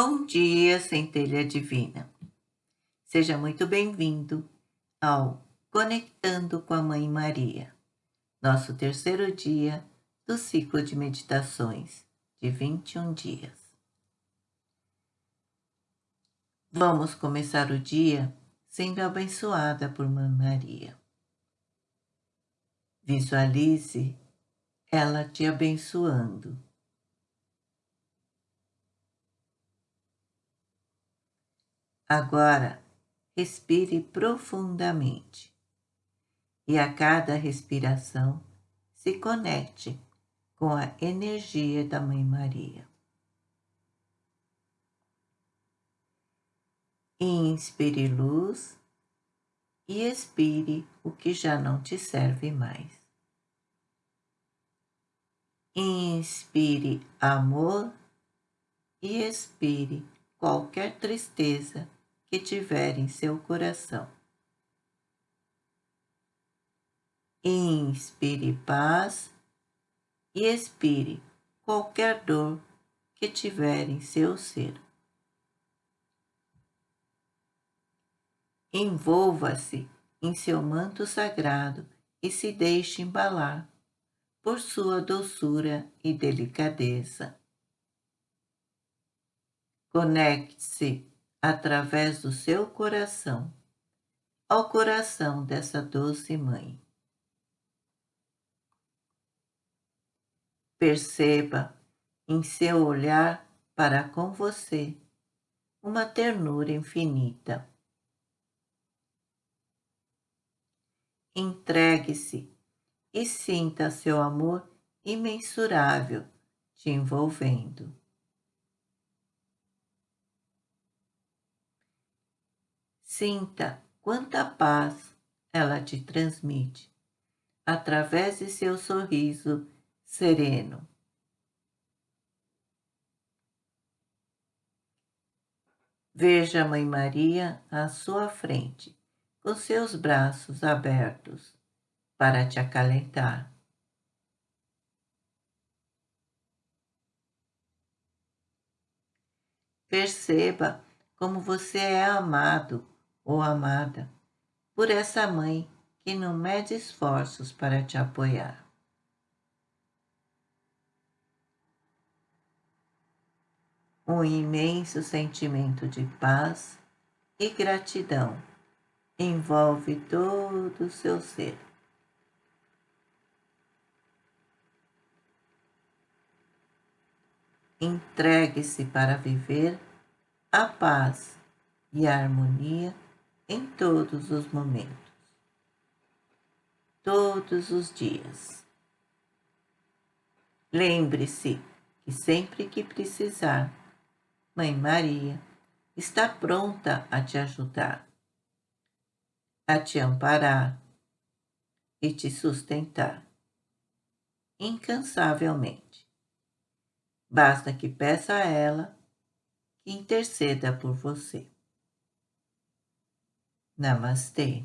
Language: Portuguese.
Bom dia, centelha divina. Seja muito bem-vindo ao Conectando com a Mãe Maria, nosso terceiro dia do ciclo de meditações de 21 dias. Vamos começar o dia sendo abençoada por Mãe Maria. Visualize ela te abençoando Agora, respire profundamente e a cada respiração se conecte com a energia da Mãe Maria. Inspire luz e expire o que já não te serve mais. Inspire amor e expire qualquer tristeza que tiver em seu coração. Inspire paz e expire qualquer dor que tiver em seu ser. Envolva-se em seu manto sagrado e se deixe embalar por sua doçura e delicadeza. Conecte-se através do seu coração ao coração dessa doce mãe. Perceba em seu olhar para com você uma ternura infinita. Entregue-se e sinta seu amor imensurável te envolvendo. Sinta quanta paz ela te transmite através de seu sorriso sereno. Veja a Mãe Maria à sua frente, com seus braços abertos para te acalentar. Perceba como você é amado ou amada por essa mãe que não mede esforços para te apoiar. Um imenso sentimento de paz e gratidão envolve todo o seu ser. Entregue-se para viver a paz e a harmonia em todos os momentos, todos os dias. Lembre-se que sempre que precisar, Mãe Maria está pronta a te ajudar, a te amparar e te sustentar incansavelmente. Basta que peça a ela que interceda por você. Namastê.